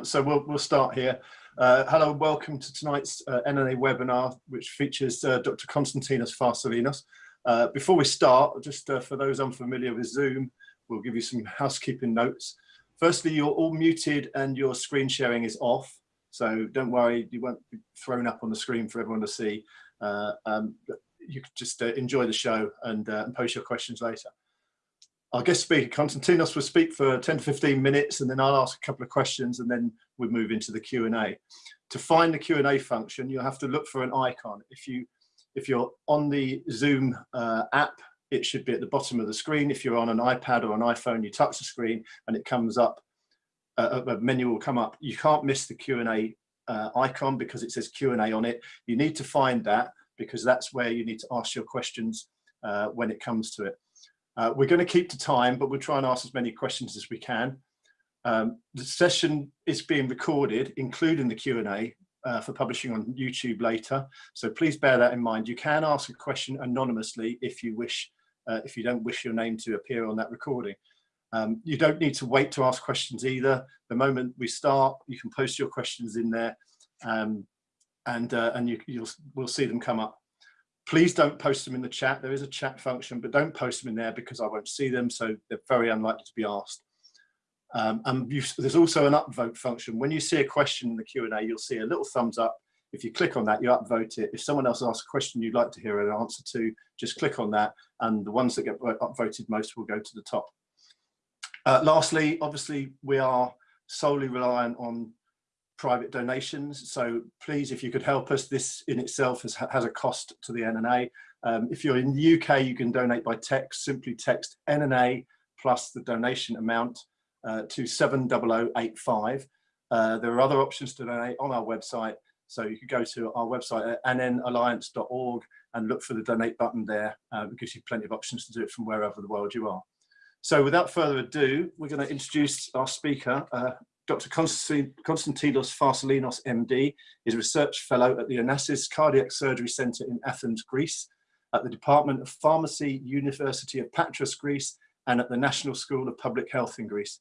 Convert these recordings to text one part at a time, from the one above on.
So we'll, we'll start here. Uh, hello, welcome to tonight's uh, NNA webinar, which features uh, Dr. Konstantinos Farsalinos. Uh, before we start, just uh, for those unfamiliar with Zoom, we'll give you some housekeeping notes. Firstly, you're all muted and your screen sharing is off. So don't worry, you won't be thrown up on the screen for everyone to see. Uh, um, you can just enjoy the show and, and post your questions later our guest speaker, Konstantinos, will speak for 10 to 15 minutes and then I'll ask a couple of questions and then we move into the Q&A. To find the Q&A function, you'll have to look for an icon. If, you, if you're on the Zoom uh, app, it should be at the bottom of the screen. If you're on an iPad or an iPhone, you touch the screen and it comes up, uh, a menu will come up. You can't miss the Q&A uh, icon because it says Q&A on it. You need to find that because that's where you need to ask your questions uh, when it comes to it. Uh, we're going to keep to time, but we'll try and ask as many questions as we can. Um, the session is being recorded, including the Q&A uh, for publishing on YouTube later. So please bear that in mind. You can ask a question anonymously if you wish, uh, if you don't wish your name to appear on that recording. Um, you don't need to wait to ask questions either. The moment we start, you can post your questions in there um, and, uh, and you, you'll, we'll see them come up. Please don't post them in the chat. There is a chat function, but don't post them in there because I won't see them. So they're very unlikely to be asked. Um, and there's also an upvote function. When you see a question in the Q&A, you'll see a little thumbs up. If you click on that, you upvote it. If someone else asks a question you'd like to hear an answer to, just click on that. And the ones that get upvoted most will go to the top. Uh, lastly, obviously, we are solely reliant on private donations. So please, if you could help us, this in itself has, has a cost to the NNA. Um, if you're in the UK, you can donate by text, simply text NNA plus the donation amount uh, to 70085. Uh, there are other options to donate on our website. So you could go to our website at nnalliance.org and look for the donate button there. Uh, it gives you plenty of options to do it from wherever the world you are. So without further ado, we're going to introduce our speaker, uh, Dr. Konstantinos Farsalinos, MD, is a research fellow at the Onassis Cardiac Surgery Centre in Athens, Greece, at the Department of Pharmacy, University of Patras, Greece, and at the National School of Public Health in Greece.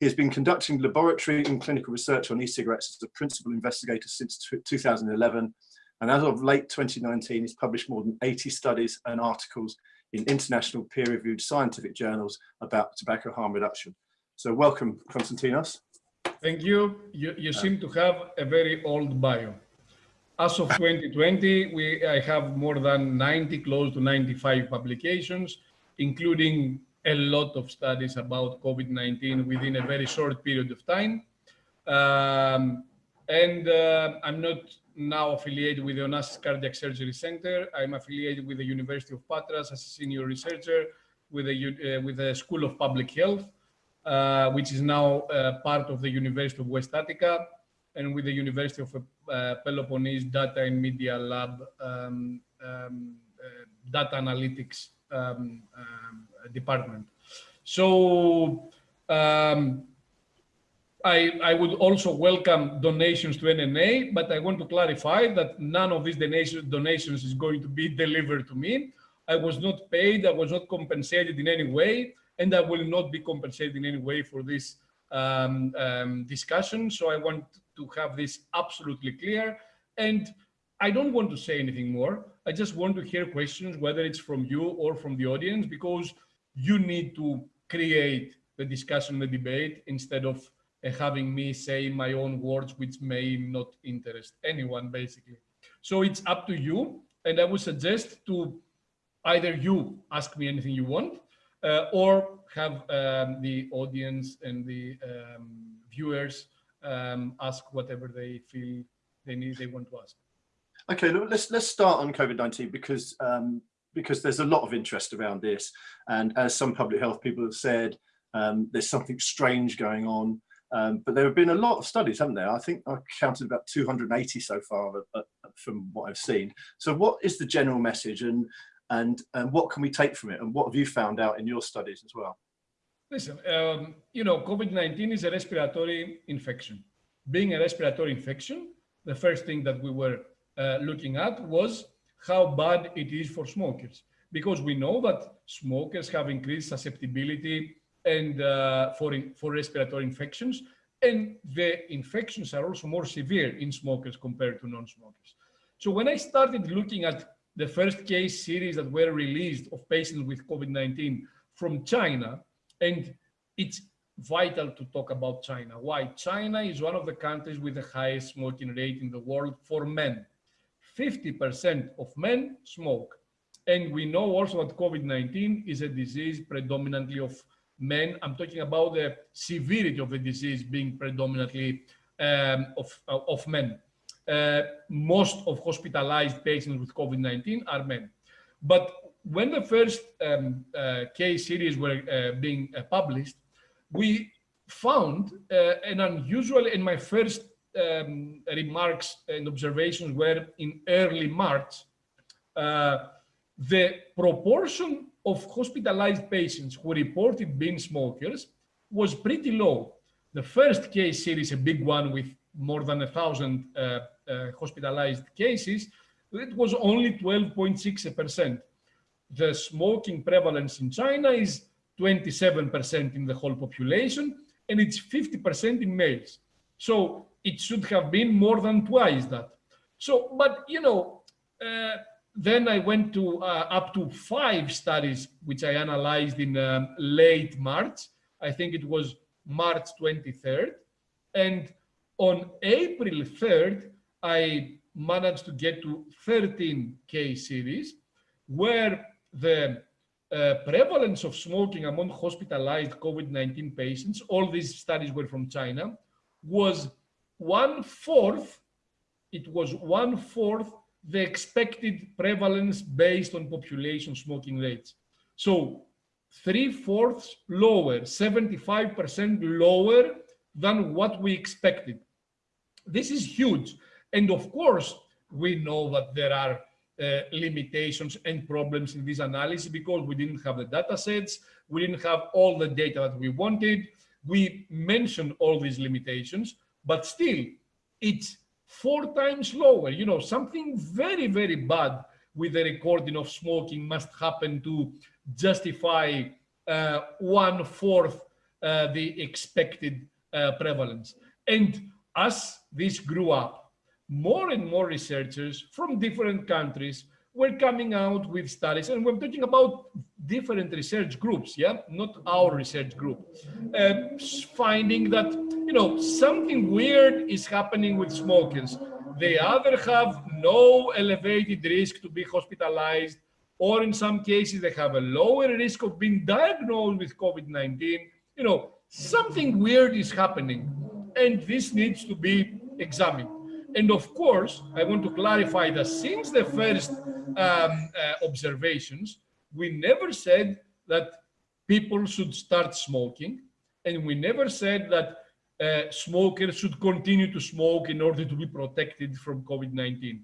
He has been conducting laboratory and clinical research on e-cigarettes as a principal investigator since 2011, and as of late 2019, he's published more than 80 studies and articles in international peer-reviewed scientific journals about tobacco harm reduction. So welcome, Konstantinos. Thank you. You, you seem to have a very old bio. As of 2020, we, I have more than 90, close to 95 publications, including a lot of studies about COVID-19 within a very short period of time. Um, and uh, I'm not now affiliated with the Onassis Cardiac Surgery Center. I'm affiliated with the University of Patras as a senior researcher with the, uh, with the School of Public Health uh, which is now uh, part of the University of West Attica and with the University of uh, Peloponnese Data and Media Lab um, um, Data Analytics um, um Department. So um, I, I, would also welcome donations to NNA, but I want to clarify that none of these donations is going to be delivered to me. I was not paid, I was not compensated in any way and I will not be compensated in any way for this um, um, discussion. So I want to have this absolutely clear. And I don't want to say anything more. I just want to hear questions, whether it's from you or from the audience, because you need to create the discussion, the debate, instead of uh, having me say my own words, which may not interest anyone, basically. So it's up to you. And I would suggest to either you ask me anything you want, uh, or have um, the audience and the um, viewers um, ask whatever they feel they need, they want to ask. Okay, let's let's start on COVID-19 because um, because there's a lot of interest around this, and as some public health people have said, um, there's something strange going on. Um, but there have been a lot of studies, haven't there? I think I counted about 280 so far uh, uh, from what I've seen. So what is the general message and and, and what can we take from it and what have you found out in your studies as well? Listen, um, you know, COVID-19 is a respiratory infection. Being a respiratory infection, the first thing that we were uh, looking at was how bad it is for smokers, because we know that smokers have increased susceptibility and uh, for, for respiratory infections, and the infections are also more severe in smokers compared to non-smokers. So when I started looking at the first case series that were released of patients with COVID-19 from China, and it's vital to talk about China. Why? China is one of the countries with the highest smoking rate in the world for men. 50% of men smoke. And we know also that COVID-19 is a disease predominantly of men. I'm talking about the severity of the disease being predominantly um, of, uh, of men. Uh, most of hospitalized patients with COVID-19 are men. But when the first um, uh, case series were uh, being uh, published, we found uh, an unusual, in my first um, remarks and observations were in early March, the proportion of hospitalized patients who reported being smokers was pretty low. The first case series, a big one with more than a thousand uh, uh, hospitalized cases, it was only 12.6%. The smoking prevalence in China is 27% in the whole population, and it's 50% in males. So it should have been more than twice that. So, but you know, uh, then I went to uh, up to five studies, which I analyzed in um, late March. I think it was March 23rd. And on April 3rd, I managed to get to 13 case series where the uh, prevalence of smoking among hospitalized COVID-19 patients, all these studies were from China, was one fourth, it was one fourth the expected prevalence based on population smoking rates. So three fourths lower, 75% lower than what we expected. This is huge. And of course, we know that there are uh, limitations and problems in this analysis because we didn't have the data sets, we didn't have all the data that we wanted. We mentioned all these limitations, but still, it's four times lower. You know, something very, very bad with the recording of smoking must happen to justify uh, one fourth uh, the expected uh, prevalence. And as this grew up, more and more researchers from different countries were coming out with studies, and we're talking about different research groups, yeah, not our research group, uh, finding that, you know, something weird is happening with smokers. They either have no elevated risk to be hospitalized, or in some cases, they have a lower risk of being diagnosed with COVID-19. You know, something weird is happening, and this needs to be examined. And of course, I want to clarify that since the first um, uh, observations, we never said that people should start smoking, and we never said that uh, smokers should continue to smoke in order to be protected from COVID-19.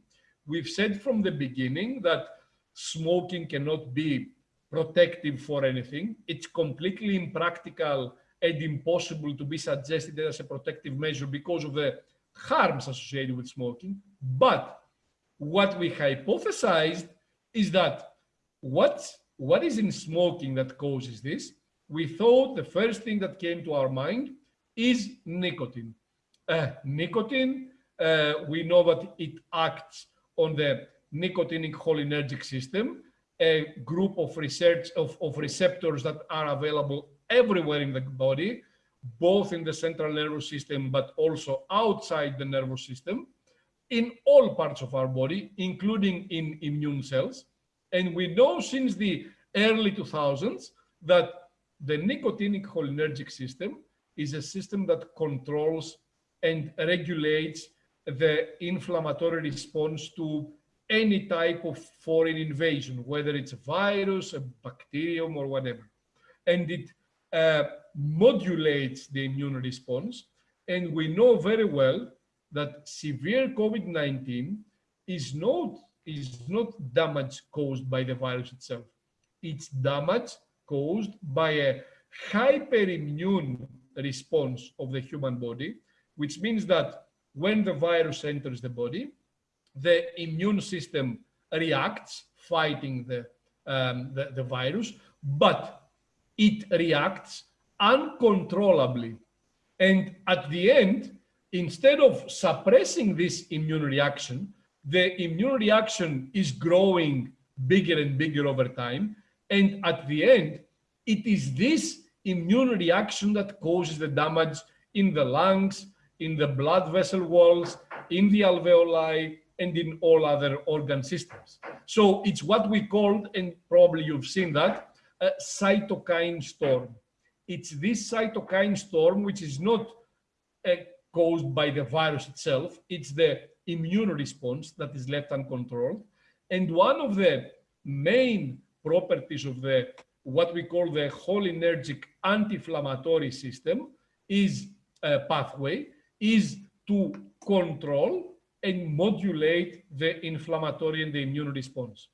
We've said from the beginning that smoking cannot be protective for anything. It's completely impractical and impossible to be suggested as a protective measure because of the harms associated with smoking. But what we hypothesized is that what, what is in smoking that causes this? We thought the first thing that came to our mind is nicotine. Uh, nicotine, uh, we know that it acts on the nicotinic cholinergic system, a group of research of, of receptors that are available everywhere in the body both in the central nervous system, but also outside the nervous system, in all parts of our body, including in immune cells. And we know since the early 2000s that the nicotinic cholinergic system is a system that controls and regulates the inflammatory response to any type of foreign invasion, whether it's a virus, a bacterium, or whatever. And it uh, modulates the immune response. And we know very well that severe COVID-19 is not, is not damage caused by the virus itself. It's damage caused by a hyperimmune response of the human body, which means that when the virus enters the body, the immune system reacts fighting the, um, the, the virus, but it reacts uncontrollably And at the end, instead of suppressing this immune reaction, the immune reaction is growing bigger and bigger over time. And at the end, it is this immune reaction that causes the damage in the lungs, in the blood vessel walls, in the alveoli, and in all other organ systems. So it's what we called, and probably you've seen that, a cytokine storm. It's this cytokine storm, which is not uh, caused by the virus itself. It's the immune response that is left uncontrolled. And one of the main properties of the what we call the cholinergic anti-inflammatory system is a pathway is to control and modulate the inflammatory and the immune response.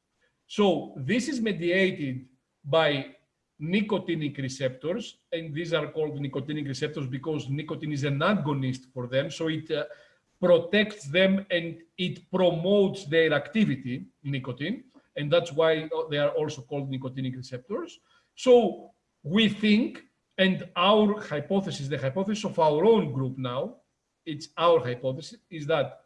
So this is mediated by nicotinic receptors, and these are called nicotinic receptors because nicotine is an agonist for them. So it uh, protects them and it promotes their activity, nicotine, and that's why they are also called nicotinic receptors. So we think, and our hypothesis, the hypothesis of our own group now, it's our hypothesis, is that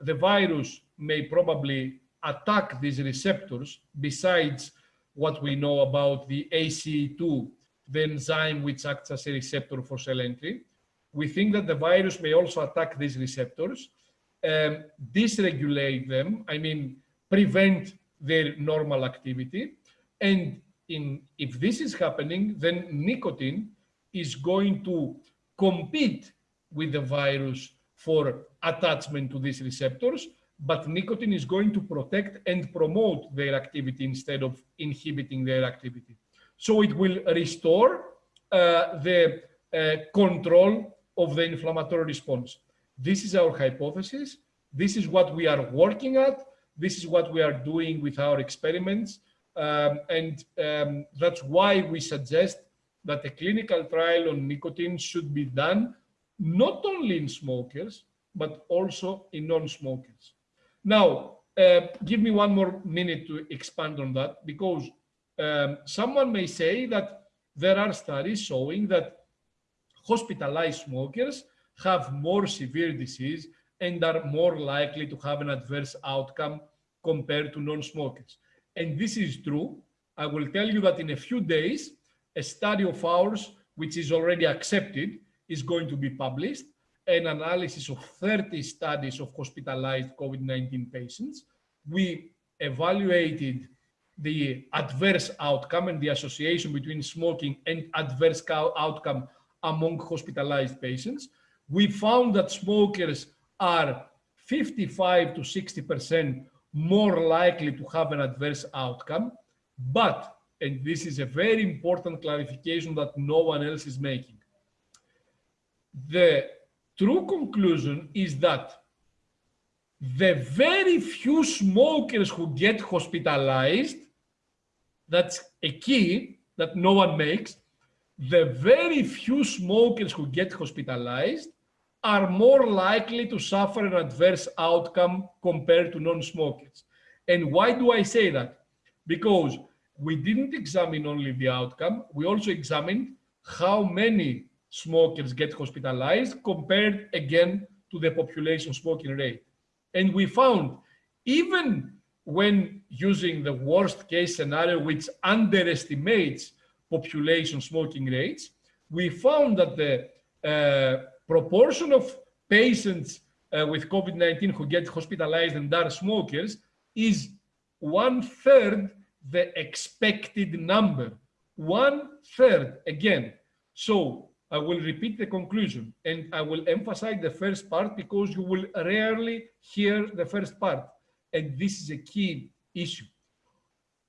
the virus may probably attack these receptors besides what we know about the ACE2, the enzyme which acts as a receptor for cell entry. We think that the virus may also attack these receptors, um, dysregulate them, I mean, prevent their normal activity. And in, if this is happening, then nicotine is going to compete with the virus for attachment to these receptors, but nicotine is going to protect and promote their activity instead of inhibiting their activity. So it will restore uh, the uh, control of the inflammatory response. This is our hypothesis. This is what we are working at. This is what we are doing with our experiments. Um, and um, that's why we suggest that a clinical trial on nicotine should be done not only in smokers, but also in non-smokers. Now, uh, give me one more minute to expand on that because um, someone may say that there are studies showing that hospitalized smokers have more severe disease and are more likely to have an adverse outcome compared to non-smokers. And this is true. I will tell you that in a few days, a study of ours, which is already accepted, is going to be published an analysis of 30 studies of hospitalized COVID-19 patients. We evaluated the adverse outcome and the association between smoking and adverse outcome among hospitalized patients. We found that smokers are 55 to 60% more likely to have an adverse outcome. But, and this is a very important clarification that no one else is making, the true conclusion is that the very few smokers who get hospitalized, that's a key that no one makes, the very few smokers who get hospitalized are more likely to suffer an adverse outcome compared to non-smokers. And why do I say that? Because we didn't examine only the outcome, we also examined how many smokers get hospitalized compared again to the population smoking rate. And we found even when using the worst case scenario, which underestimates population smoking rates, we found that the uh, proportion of patients uh, with COVID-19 who get hospitalized and are smokers is one third the expected number. One third again. So I will repeat the conclusion and I will emphasize the first part because you will rarely hear the first part. And this is a key issue.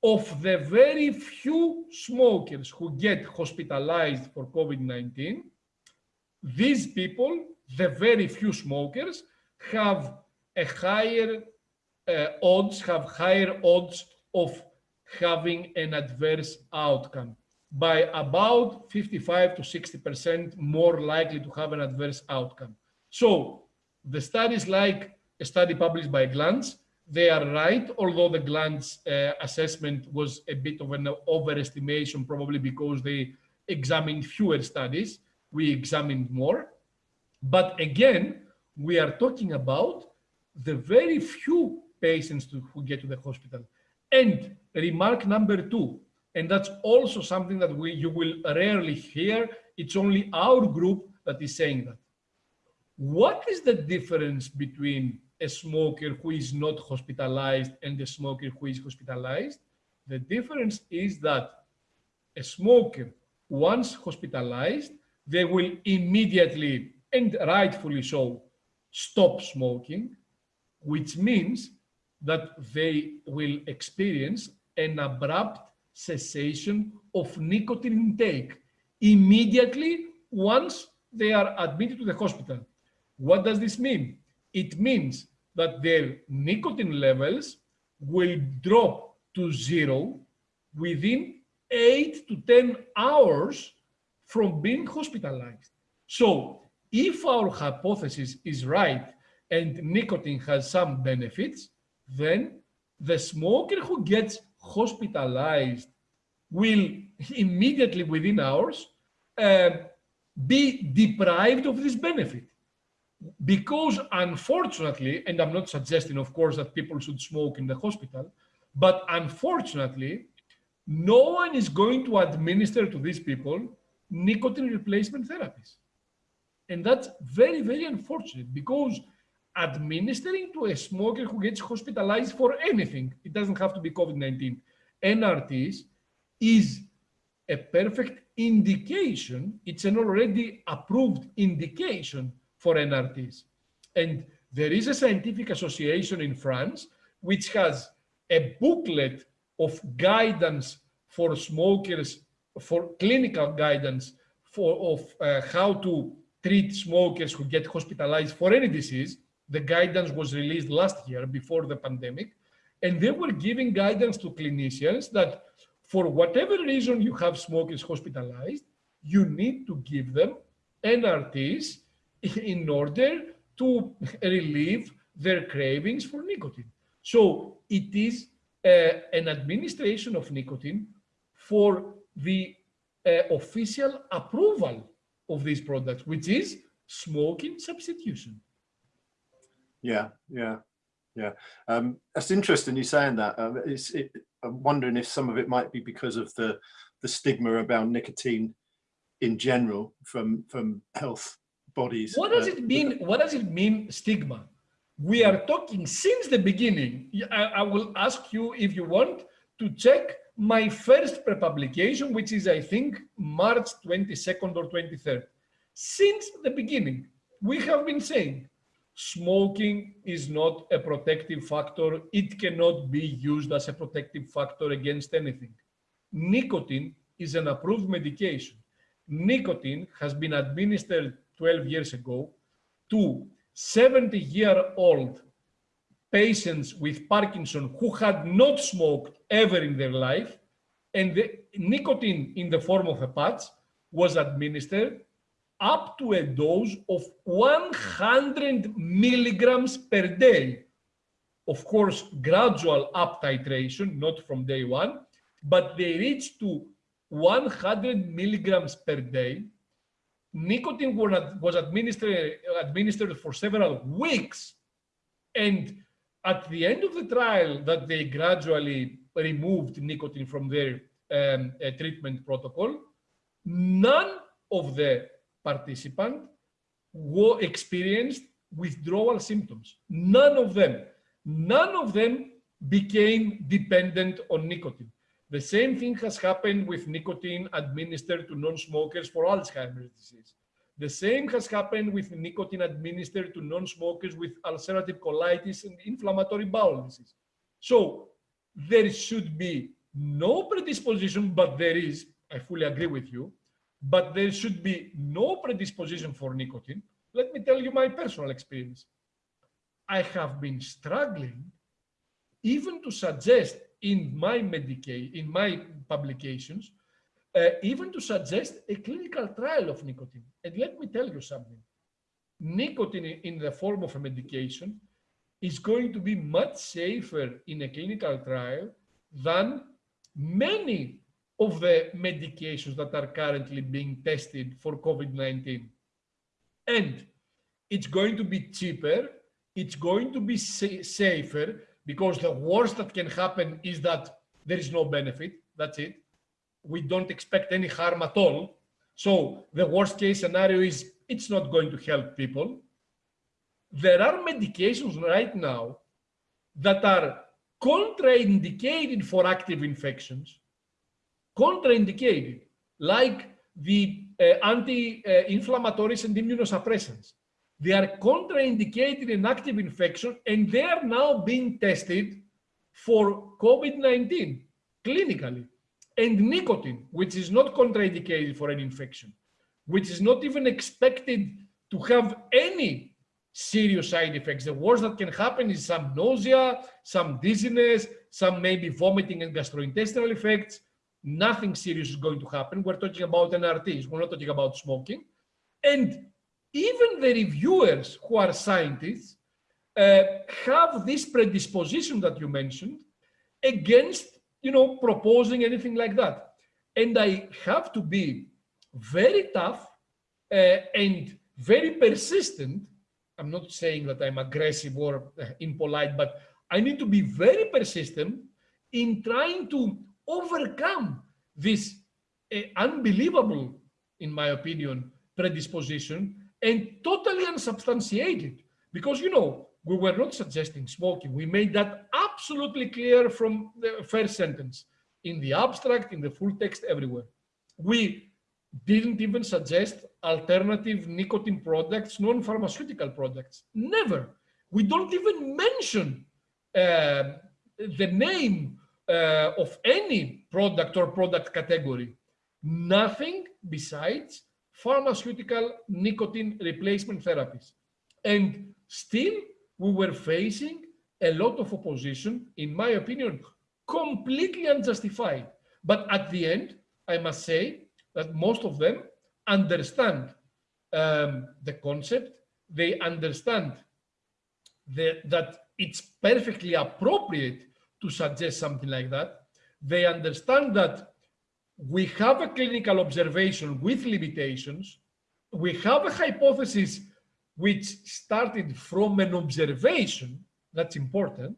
Of the very few smokers who get hospitalized for COVID-19, these people, the very few smokers, have a higher uh, odds, have higher odds of having an adverse outcome by about 55 to 60% more likely to have an adverse outcome. So the studies like a study published by Glantz, they are right, although the Glantz uh, assessment was a bit of an overestimation, probably because they examined fewer studies. we examined more. But again, we are talking about the very few patients to, who get to the hospital. And remark number two, and that's also something that we, you will rarely hear, it's only our group that is saying that. What is the difference between a smoker who is not hospitalized and a smoker who is hospitalized? The difference is that a smoker, once hospitalized, they will immediately, and rightfully so, stop smoking, which means that they will experience an abrupt cessation of nicotine intake immediately once they are admitted to the hospital. What does this mean? It means that their nicotine levels will drop to zero within eight to 10 hours from being hospitalized. So if our hypothesis is right and nicotine has some benefits, then the smoker who gets hospitalized will immediately within hours uh, be deprived of this benefit. Because unfortunately, and I'm not suggesting, of course, that people should smoke in the hospital, but unfortunately, no one is going to administer to these people nicotine replacement therapies. And that's very, very unfortunate because administering to a smoker who gets hospitalized for anything, it doesn't have to be COVID-19, NRTs is a perfect indication, it's an already approved indication for NRTs. And there is a scientific association in France which has a booklet of guidance for smokers, for clinical guidance for of uh, how to treat smokers who get hospitalized for any disease. The guidance was released last year before the pandemic. And they were giving guidance to clinicians that for whatever reason you have smokers hospitalized, you need to give them NRTs in order to relieve their cravings for nicotine. So it is uh, an administration of nicotine for the uh, official approval of these products, which is smoking substitution. Yeah, yeah, yeah. Um, that's interesting you saying that. Um, it, I'm wondering if some of it might be because of the the stigma about nicotine in general from from health bodies. What does uh, it mean? What does it mean stigma? We are talking since the beginning. I, I will ask you if you want to check my first pre-publication, which is, I think, March 22nd or 23rd. Since the beginning, we have been saying smoking is not a protective factor. It cannot be used as a protective factor against anything. Nicotine is an approved medication. Nicotine has been administered 12 years ago to 70 year old patients with Parkinson who had not smoked ever in their life. And the nicotine in the form of a patch was administered up to a dose of 100 milligrams per day. Of course, gradual up titration, not from day one, but they reached to 100 milligrams per day. Nicotine was administered, administered for several weeks. And at the end of the trial that they gradually removed nicotine from their um, uh, treatment protocol, none of the participant who experienced withdrawal symptoms. None of them, none of them became dependent on nicotine. The same thing has happened with nicotine administered to non-smokers for Alzheimer's disease. The same has happened with nicotine administered to non-smokers with ulcerative colitis and inflammatory bowel disease. So there should be no predisposition, but there is, I fully agree with you, but there should be no predisposition for nicotine. Let me tell you my personal experience. I have been struggling even to suggest in my Medicaid, in my publications, uh, even to suggest a clinical trial of nicotine. And let me tell you something. Nicotine in the form of a medication is going to be much safer in a clinical trial than many of the medications that are currently being tested for COVID-19. And it's going to be cheaper, it's going to be sa safer, because the worst that can happen is that there is no benefit, that's it. We don't expect any harm at all. So the worst case scenario is it's not going to help people. There are medications right now that are contraindicated for active infections, contraindicated, like the uh, anti-inflammatories and immunosuppressants. They are contraindicated in active infection and they are now being tested for COVID-19 clinically. And nicotine, which is not contraindicated for an infection, which is not even expected to have any serious side effects. The worst that can happen is some nausea, some dizziness, some maybe vomiting and gastrointestinal effects. Nothing serious is going to happen. We're talking about NRTs. We're not talking about smoking. And even the reviewers who are scientists uh, have this predisposition that you mentioned against, you know, proposing anything like that. And I have to be very tough uh, and very persistent I'm not saying that I'm aggressive or uh, impolite, but I need to be very persistent in trying to overcome this uh, unbelievable, in my opinion, predisposition and totally unsubstantiated. Because, you know, we were not suggesting smoking. We made that absolutely clear from the first sentence in the abstract, in the full text, everywhere. We didn't even suggest alternative nicotine products, non-pharmaceutical products. Never. We don't even mention uh, the name uh, of any product or product category. Nothing besides pharmaceutical nicotine replacement therapies. And still, we were facing a lot of opposition, in my opinion, completely unjustified. But at the end, I must say that most of them understand um, the concept, they understand the, that it's perfectly appropriate to suggest something like that. They understand that we have a clinical observation with limitations. We have a hypothesis which started from an observation, that's important,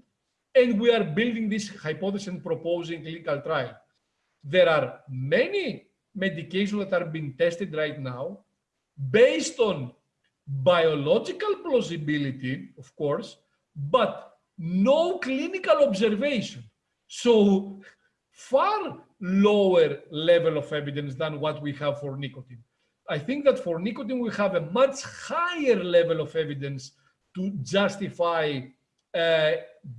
and we are building this hypothesis and proposing clinical trial. There are many medications that are being tested right now based on biological plausibility, of course, but no clinical observation. So far lower level of evidence than what we have for nicotine. I think that for nicotine, we have a much higher level of evidence to justify uh,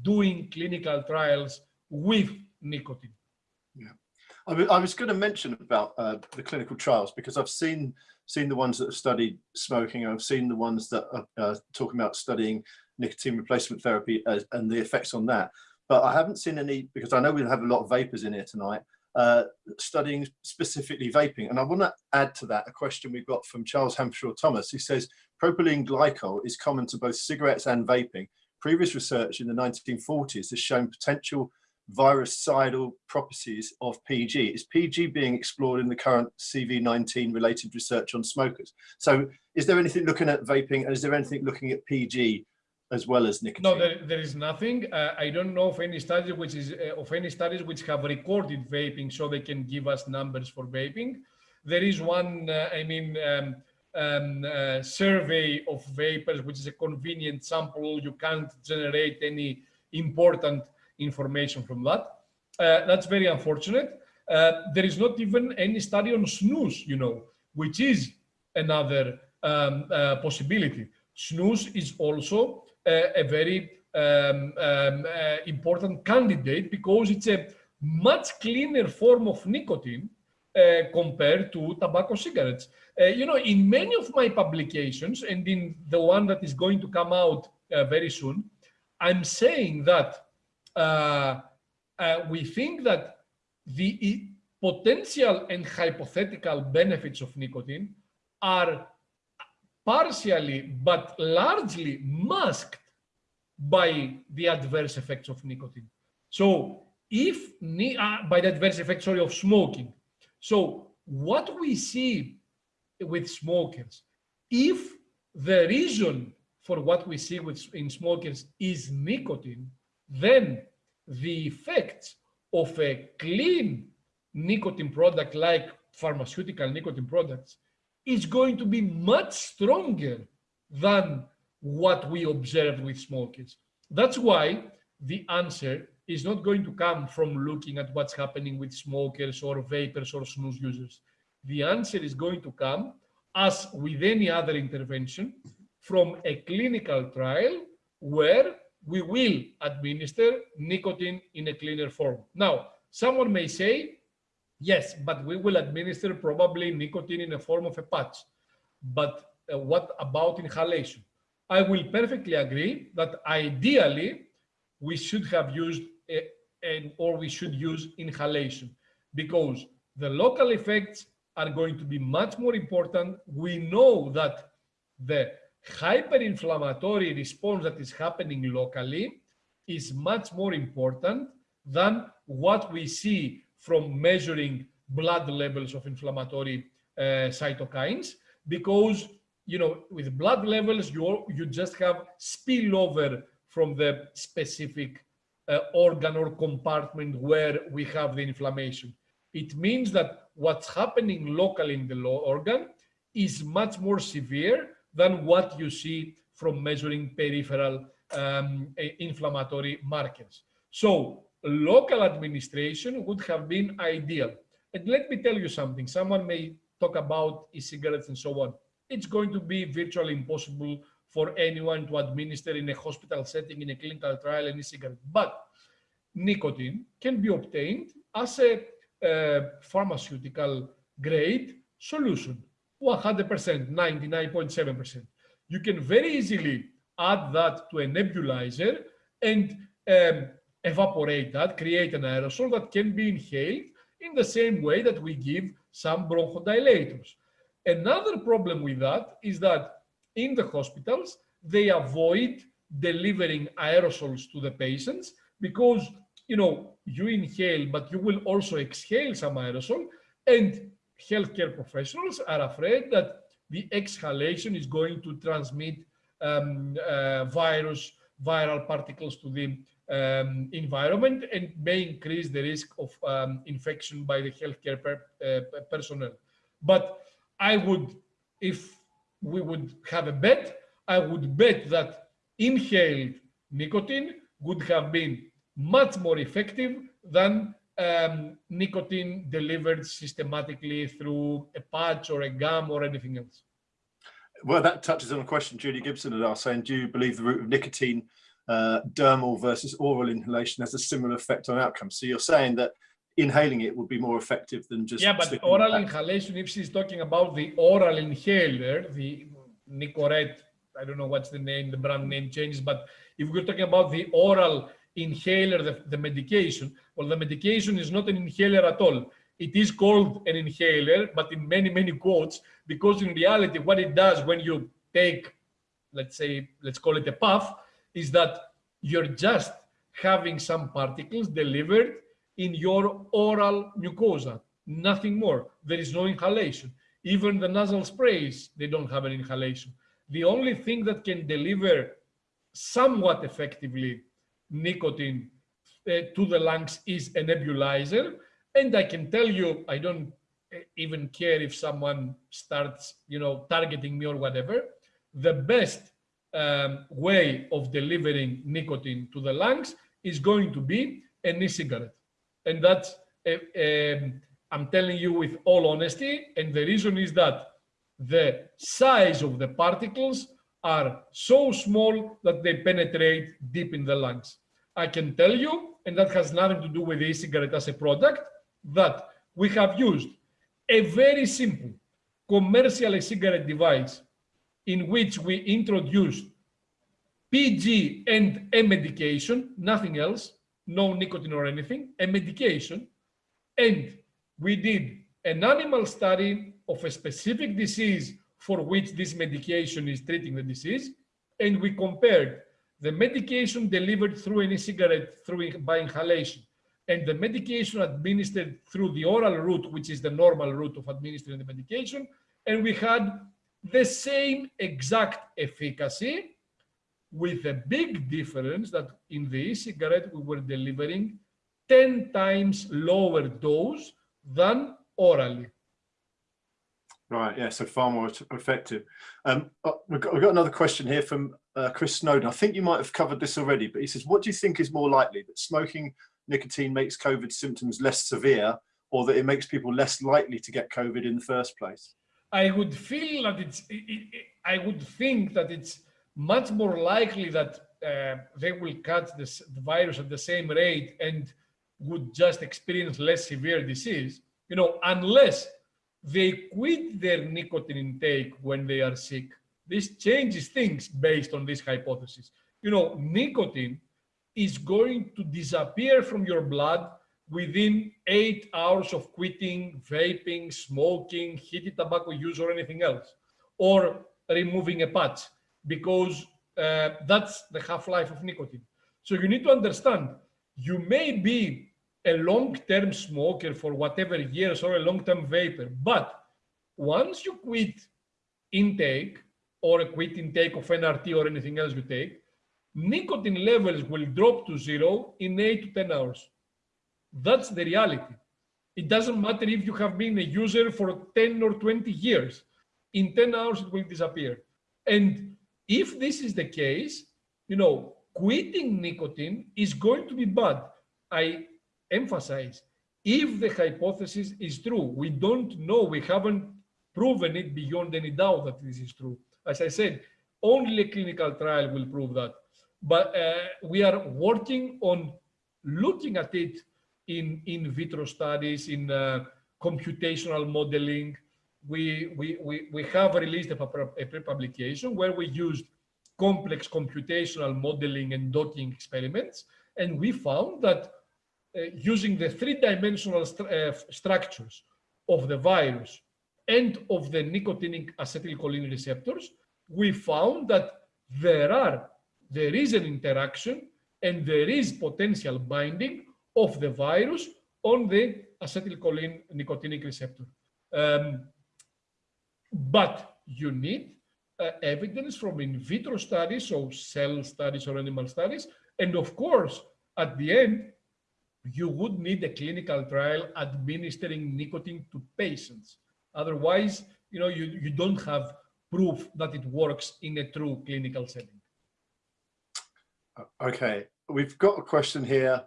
doing clinical trials with nicotine. I, was going to mention about uh, the clinical trials because I've seen seen the ones that have studied smoking. I've seen the ones that are uh, talking about studying nicotine replacement therapy as, and the effects on that. But I haven't seen any because I know we have a lot of vapers in here tonight. Uh, studying specifically vaping. And I want to add to that a question we got from Charles Hampshire Thomas. He says propylene glycol is common to both cigarettes and vaping. Previous research in the 1940s has shown potential virucidal properties of PG. Is PG being explored in the current CV19 related research on smokers? So is there anything looking at vaping and is there anything looking at PG as well as nicotine? No, there, there is nothing. Uh, I don't know of any studies which is uh, of any studies which have recorded vaping so they can give us numbers for vaping. There is one, uh, I mean, um, um, uh, survey of vapers, which is a convenient sample. You can't generate any important information from that. Uh, that's very unfortunate. Uh, there is not even any study on snus, you know, which is another um, uh, possibility. Snus is also a very um, um, uh, important candidate because it's a much cleaner form of nicotine uh, compared to tobacco cigarettes. Uh, you know, in many of my publications and in the one that is going to come out very soon, I'm saying that uh, uh, we think that the potential and hypothetical benefits of nicotine are partially but largely masked by the adverse effects of nicotine. So if uh, by the adverse effects sorry, of smoking. So what we see with smokers, if the reason for what we see with in smokers is nicotine, then the effects of a clean nicotine product like pharmaceutical nicotine products is going to be much stronger than what we observed with smokers. That's why the answer is not going to come from looking at what's happening with smokers or vapers or snus users. The answer is going to come, as with any other intervention, from a clinical trial where we will administer nicotine in a cleaner form. Now, someone may say, yes, but we will administer probably nicotine in a form of a patch. But uh, what about inhalation? I will perfectly agree that ideally we should have used a, a, or we should use inhalation because the local effects are going to be much more important. We know that the hyperinflammatory response that is happening locally is much more important than what we see from measuring blood levels of inflammatory uh, cytokines because you know with blood levels you you just have spillover from the specific uh, organ or compartment where we have the inflammation. It means that what's happening locally in the organ is much more severe than what you see from measuring peripheral um, inflammatory markers. So local administration would have been ideal. And let me tell you something, someone may talk about e-cigarettes and so on. It's going to be virtually impossible for anyone to administer in a hospital setting, in a clinical trial, an e-cigarette. But nicotine can be obtained as a uh, pharmaceutical grade solution. 100%, 99.7%. You can very easily add that to a nebulizer and um, evaporate that, create an aerosol that can be inhaled in the same way that we give some bronchodilators. Another problem with that is that in the hospitals, they avoid delivering aerosols to the patients because, you know, you inhale, but you will also exhale some aerosol and healthcare professionals are afraid that the exhalation is going to transmit um, uh, virus, viral particles to the um, environment and may increase the risk of um, infection by the healthcare per, uh, personnel. But I would, if we would have a bet, I would bet that inhaled nicotine would have been much more effective than um, nicotine delivered systematically through a patch or a gum or anything else? Well, that touches on a question Judy Gibson had asked, saying, do you believe the route of nicotine, uh, dermal versus oral inhalation has a similar effect on outcomes? So you're saying that inhaling it would be more effective than just... Yeah, but oral inhalation, if she's talking about the oral inhaler, the Nicorette, I don't know what's the name, the brand name changes, but if we're talking about the oral inhaler, the, the medication. Well, the medication is not an inhaler at all. It is called an inhaler, but in many, many quotes, because in reality, what it does when you take, let's say, let's call it a puff, is that you're just having some particles delivered in your oral mucosa, nothing more. There is no inhalation. Even the nasal sprays, they don't have an inhalation. The only thing that can deliver somewhat effectively nicotine uh, to the lungs is a nebulizer. And I can tell you, I don't uh, even care if someone starts, you know, targeting me or whatever. The best um, way of delivering nicotine to the lungs is going to be an e-cigarette. And that's, uh, um, I'm telling you with all honesty, and the reason is that the size of the particles are so small that they penetrate deep in the lungs. I can tell you, and that has nothing to do with e-cigarette as a product, that we have used a very simple commercial e-cigarette device in which we introduced PG and a medication, nothing else, no nicotine or anything, a medication, and we did an animal study of a specific disease for which this medication is treating the disease, and we compared the medication delivered through an e-cigarette through by inhalation and the medication administered through the oral route, which is the normal route of administering the medication, and we had the same exact efficacy with a big difference that in the e-cigarette we were delivering 10 times lower dose than orally. Right, yeah, so far more effective. Um, oh, we've, got, we've, got, another question here from uh, Chris Snowdon. I think you might have covered this already, but he says, what do you think is more likely, that smoking nicotine makes COVID symptoms less severe or that it makes people less likely to get COVID in the first place? I would feel that it's, it, it, I would think that it's much more likely that uh, they will catch this, the virus at the same rate and would just experience less severe disease, you know, unless they quit their nicotine intake when they are sick. This changes things based on this hypothesis. You know, nicotine is going to disappear from your blood within eight hours of quitting vaping, smoking, heated tobacco use, or anything else, or removing a patch, because uh, that's the half-life of nicotine. So you need to understand, you may be a long-term smoker for whatever years or a long-term vaper, but once you quit intake or a quit intake of NRT or anything else you take, nicotine levels will drop to zero in eight to 10 hours. That's the reality. It doesn't matter if you have been a user for 10 or 20 years. In 10 hours, it will disappear. And if this is the case, you know, quitting nicotine is going to be bad. I emphasize, if the hypothesis is true, we don't know, we haven't proven it beyond any doubt that this is true. As I said, only a clinical trial will prove that but uh, we are working on looking at it in in vitro studies, in uh, computational modeling. We, we, we, we have released a, a pre-publication where we used complex computational modeling and docking experiments, and we found that uh, using the three-dimensional st uh, structures of the virus and of the nicotinic acetylcholine receptors, we found that there are there is an interaction and there is potential binding of the virus on the acetylcholine nicotinic receptor. Um, but you need uh, evidence from in vitro studies, so cell studies or animal studies. And of course, at the end, you would need a clinical trial administering nicotine to patients. Otherwise, you know, you, you don't have proof that it works in a true clinical setting. Okay, we've got a question here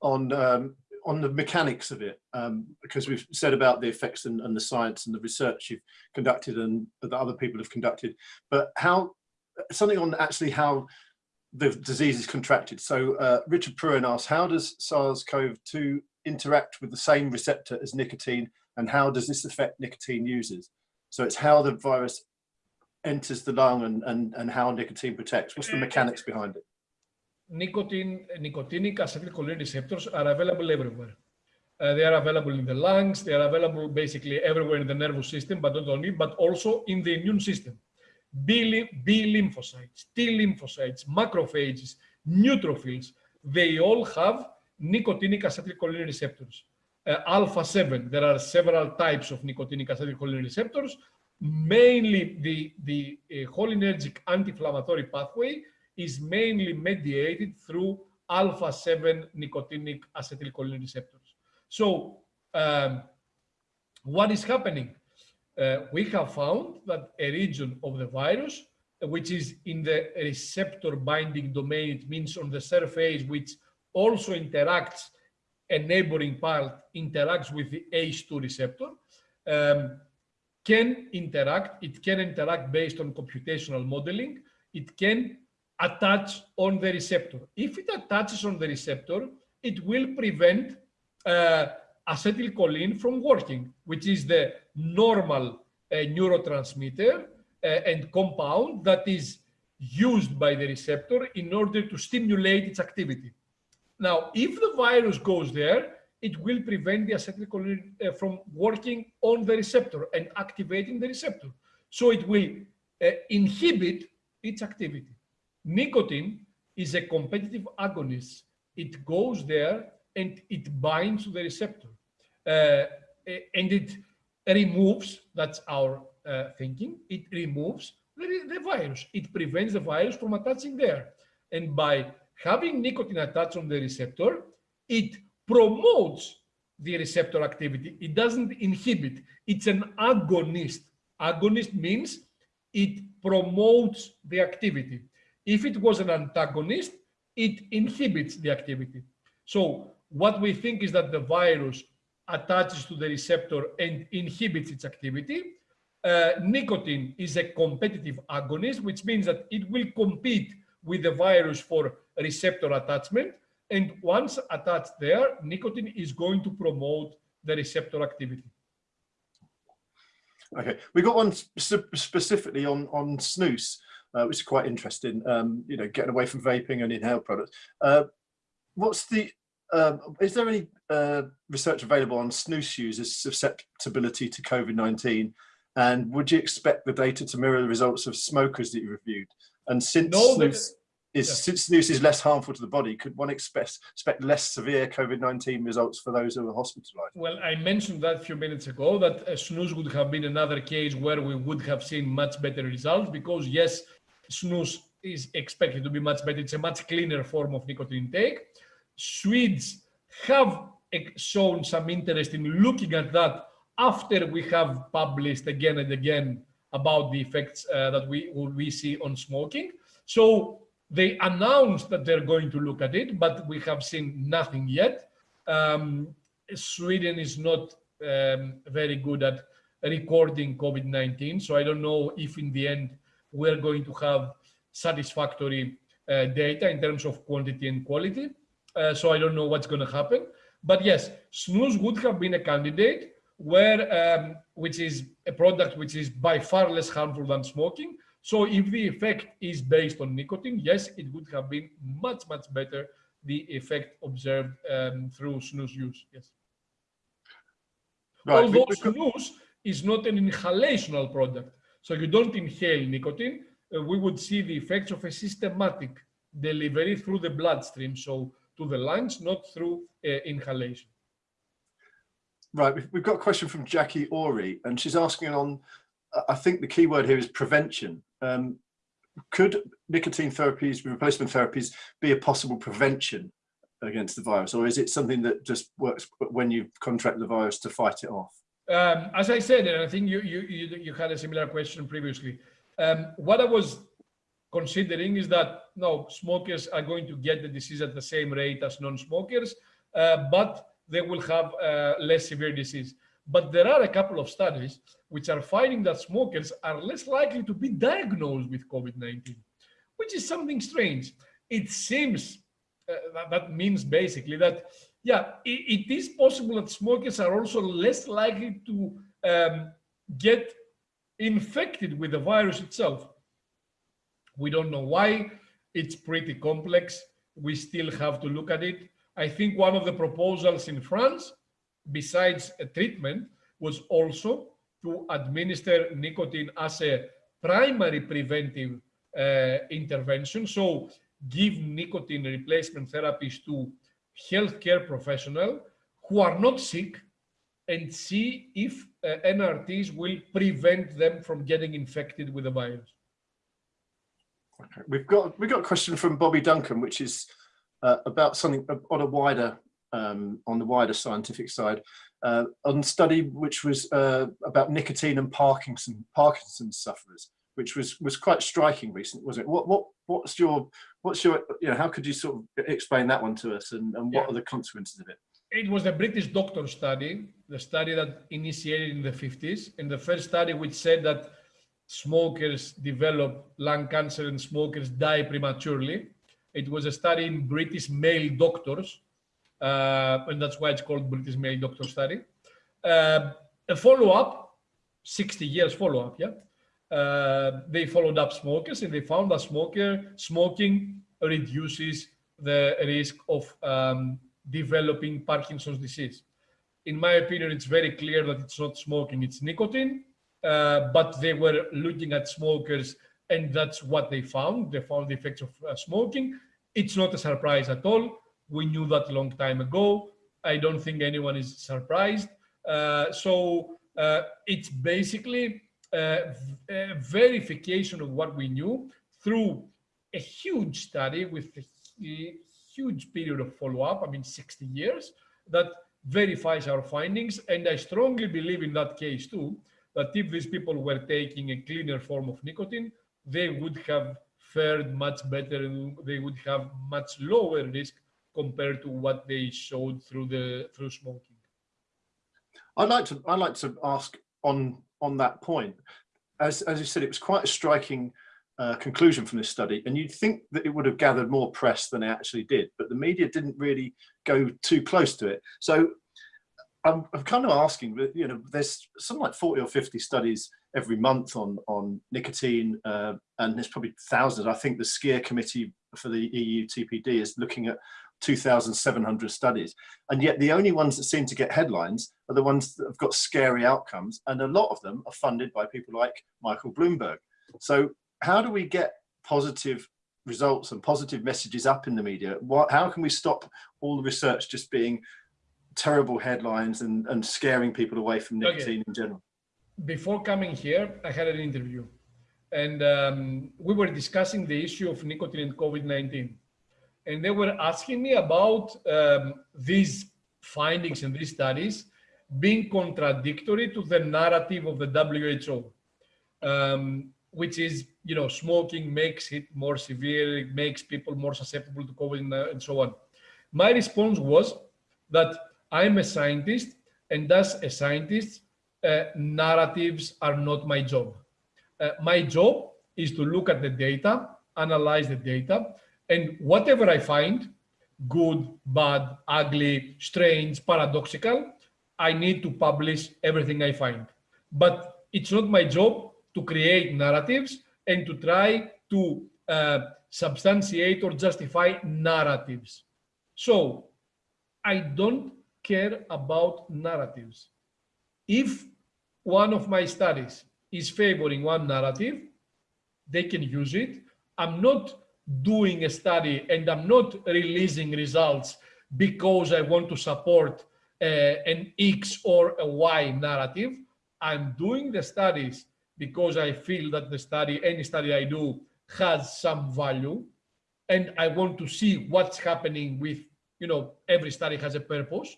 on um, on the mechanics of it, um, because we've said about the effects and, and, the science and the research you've conducted and that other people have conducted, but how something on actually how the disease is contracted. So uh, Richard Pruin asks, how does SARS-CoV-2 interact with the same receptor as nicotine and how does this affect nicotine users? So it's how the virus enters the lung and, and, and how nicotine protects. What's the mechanics behind it? nicotine, nicotinic acetylcholine receptors are available everywhere. Uh, they are available in the lungs, they are available basically everywhere in the nervous system, but not only, but also in the immune system. B, B lymphocytes, T lymphocytes, macrophages, neutrophils, they all have nicotinic acetylcholine receptors. Uh, alpha 7, there are several types of nicotinic acetylcholine receptors, mainly the, the uh, cholinergic anti-inflammatory pathway is mainly mediated through alpha-7 nicotinic acetylcholine receptors. So um, what is happening? Uh, we have found that a region of the virus, which is in the receptor binding domain, it means on the surface, which also interacts, a neighboring part interacts with the ACE2 receptor, um, can interact, it can interact based on computational modeling, it can attach on the receptor. If it attaches on the receptor, it will prevent uh, acetylcholine from working, which is the normal uh, neurotransmitter uh, and compound that is used by the receptor in order to stimulate its activity. Now, if the virus goes there, it will prevent the acetylcholine uh, from working on the receptor and activating the receptor. So it will uh, inhibit its activity. Nicotine is a competitive agonist. It goes there and it binds to the receptor. Uh, and it removes, that's our uh, thinking, it removes the, the virus. It prevents the virus from attaching there. And by having nicotine attached on the receptor, it promotes the receptor activity. It doesn't inhibit. It's an agonist. Agonist means it promotes the activity. If it was an antagonist, it inhibits the activity. So what we think is that the virus attaches to the receptor and inhibits its activity. Uh, nicotine is a competitive agonist, which means that it will compete with the virus for receptor attachment. And once attached there, nicotine is going to promote the receptor activity. Okay, we got one specifically on on snus, uh, which is quite interesting. Um, you know, getting away from vaping and inhaled products. Uh, what's the um, is there any uh, research available on snus users' susceptibility to COVID-19? And would you expect the data to mirror the results of smokers that you reviewed? And since no, snus is yeah. since snus is less harmful to the body, could one expect expect less severe COVID-19 results for those who are hospitalized? Well, I mentioned that a few minutes ago that uh, snus would have been another case where we would have seen much better results because yes, snus is expected to be much better. It's a much cleaner form of nicotine intake. Swedes have shown some interest in looking at that after we have published again and again about the effects uh, that we we see on smoking. So they announced that they're going to look at it, but we have seen nothing yet. Um, Sweden is not um, very good at recording COVID-19, so I don't know if in the end we're going to have satisfactory uh, data in terms of quantity and quality. Uh, so I don't know what's going to happen. But yes, snus would have been a candidate where, um, which is a product which is by far less harmful than smoking. So if the effect is based on nicotine, yes, it would have been much, much better, the effect observed um, through snus use, yes. Right. Although snus is not an inhalational product, so you don't inhale nicotine, uh, we would see the effects of a systematic delivery through the bloodstream. So to the lungs, not through uh, inhalation. Right, we've got a question from Jackie Ori, and she's asking on, I think the key word here is prevention. Um, could nicotine therapies, replacement therapies, be a possible prevention against the virus, or is it something that just works when you contract the virus to fight it off? Um, as I said, and I think you, you, you, you had a similar question previously, um, what I was considering is that no, smokers are going to get the disease at the same rate as non-smokers, uh, but they will have uh, less severe disease. But there are a couple of studies which are finding that smokers are less likely to be diagnosed with COVID-19, which is something strange. It seems uh, that, means basically that, yeah, it, it is possible that smokers are also less likely to um, get infected with the virus itself. We don't know why. It's pretty complex. We still have to look at it. I think one of the proposals in France, besides a treatment, was also to administer nicotine as a primary preventive uh, intervention. So give nicotine replacement therapies to healthcare professionals who are not sick and see if uh, NRTs will prevent them from getting infected with the virus. Okay. We've got we've got a question from Bobby Duncan, which is uh, about something on a wider um, on the wider scientific side, uh, on study which was uh, about nicotine and Parkinson Parkinson's sufferers, which was was quite striking recently, wasn't it? What what what's your what's your you know how could you sort of explain that one to us and, and what yeah. are the consequences of it? It was a British doctor study, the study that initiated in the 50s, and the first study which said that smokers develop lung cancer and smokers die prematurely. It was a study in British male doctors, and that's why it's called British male doctor study. Uh, a follow-up, 60 years follow-up, yeah? Uh, they followed up smokers and they found that smoker smoking reduces the risk of um, developing Parkinson's disease. In my opinion, it's very clear that it's not smoking, it's nicotine. Uh, but they were looking at smokers and that's what they found. They found the effects of uh, smoking. It's not a surprise at all. We knew that a long time ago. I don't think anyone is surprised. Uh, so uh, it's basically a, a verification of what we knew through a huge study with a huge period of follow-up, I mean 60 years, that verifies our findings. And I strongly believe in that case too, that if these people were taking a cleaner form of nicotine, they would have fared much better and they would have much lower risk compared to what they showed through the through smoking. I'd like to I'd like to ask on on that point. As as you said, it was quite a striking uh, conclusion from this study, and you'd think that it would have gathered more press than it actually did, but the media didn't really go too close to it. So I'm, I'm kind of asking, you know, there's something like 40 or 50 studies every month on on nicotine, uh, and there's probably thousands. I think the SCHEER committee for the EU TPD is looking at 2,700 studies. And yet the only ones that seem to get headlines are the ones that have got scary outcomes. And a lot of them are funded by people like Michael Bloomberg. So how do we get positive results and positive messages up in the media? What, how can we stop all the research just being terrible headlines and, and scaring people away from nicotine okay. in general? Before coming here, I had an interview and um, we were discussing the issue of nicotine and COVID-19 and they were asking me about um, these findings and these studies being contradictory to the narrative of the WHO, um, which is, you know, smoking makes it more severe, it makes people more susceptible to COVID and so on. My response was that I'm a scientist, and as a scientist, uh, narratives are not my job. Uh, my job is to look at the data, analyze the data, and whatever I find, good, bad, ugly, strange, paradoxical, I need to publish everything I find. But it's not my job to create narratives and to try to uh, substantiate or justify narratives. So I don't care about narratives. If one of my studies is favoring one narrative, they can use it. I'm not doing a study and I'm not releasing results because I want to support uh, an X or a Y narrative. I'm doing the studies because I feel that the study, any study I do has some value and I want to see what's happening with, you know, every study has a purpose.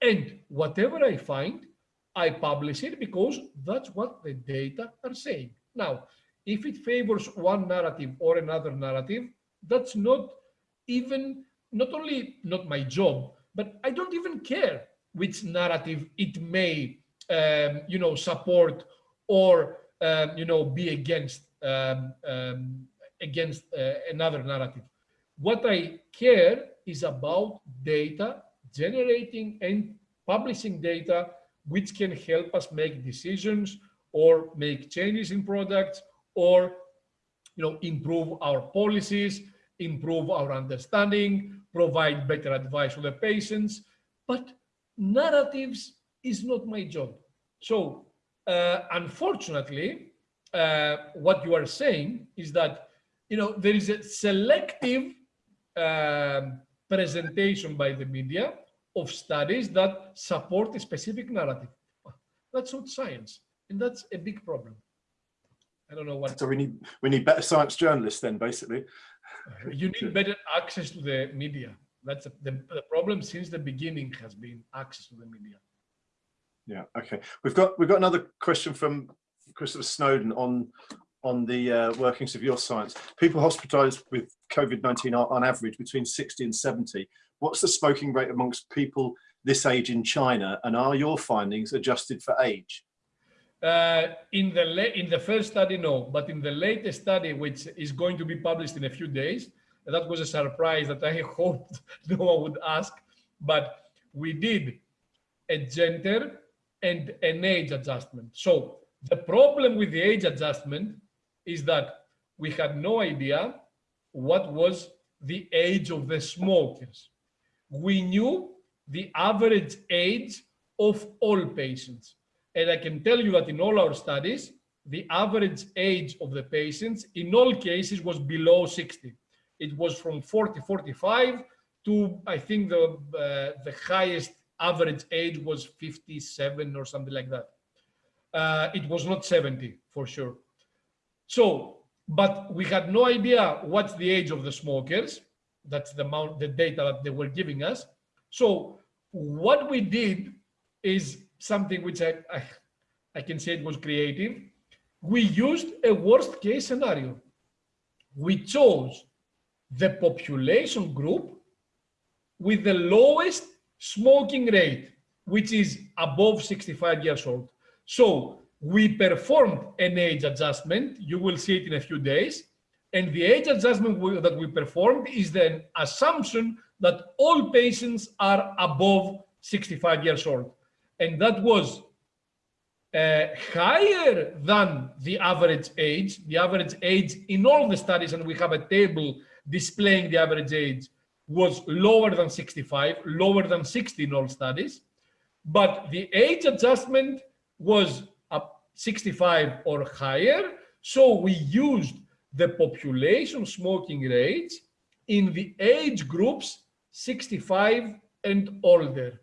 And whatever I find, I publish it because that's what the data are saying. Now, if it favors one narrative or another narrative, that's not even, not only not my job, but I don't even care which narrative it may, um, you know, support or, um, you know, be against, um, um against uh, another narrative. What I care is about data, generating and publishing data which can help us make decisions or make changes in products or you know, improve our policies, improve our understanding, provide better advice to the patients. But narratives is not my job. So uh, unfortunately, uh, what you are saying is that you know there is a selective uh, presentation by the media of studies that support a specific narrative. That's not science, and that's a big problem. I don't know what. So we need we need better science journalists then, basically. You need better access to the media. That's a, the, the problem since the beginning has been access to the media. Yeah. Okay. We've got we've got another question from Christopher Snowdon on on the uh, workings of your science. People hospitalized with COVID-19 are on average between 60 and 70. What's the smoking rate amongst people this age in China? And are your findings adjusted for age? Uh, in the in the first study, no, but in the latest study, which is going to be published in a few days, that was a surprise that I hoped no one would ask, but we did a gender and an age adjustment. So the problem with the age adjustment is that we had no idea what was the age of the smokers. We knew the average age of all patients. And I can tell you that in all our studies, the average age of the patients in all cases was below 60. It was from 40, 45 to, I think the, uh, the highest average age was 57 or something like that. Uh, it was not 70 for sure. So, but we had no idea what's the age of the smokers. That's the amount, the data that they were giving us. So what we did is something which I, I, I can say it was creative. We used a worst case scenario. We chose the population group with the lowest smoking rate, which is above 65 years old. So we performed an age adjustment. You will see it in a few days. And the age adjustment we, that we performed is the assumption that all patients are above 65 years old. And that was uh, higher than the average age. The average age in all the studies, and we have a table displaying the average age, was lower than 65, lower than 60 in all studies. But the age adjustment was up 65 or higher. So we used the population smoking rates in the age groups 65 and older.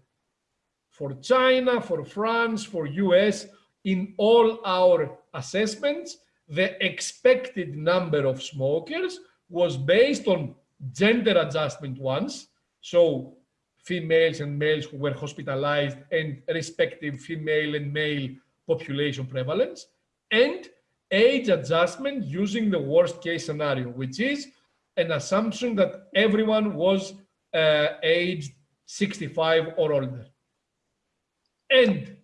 For China, for France, for US, in all our assessments, the expected number of smokers was based on gender adjustment ones. So females and males who were hospitalized and respective female and male population prevalence and age adjustment using the worst case scenario, which is an assumption that everyone was uh, aged 65 or older. And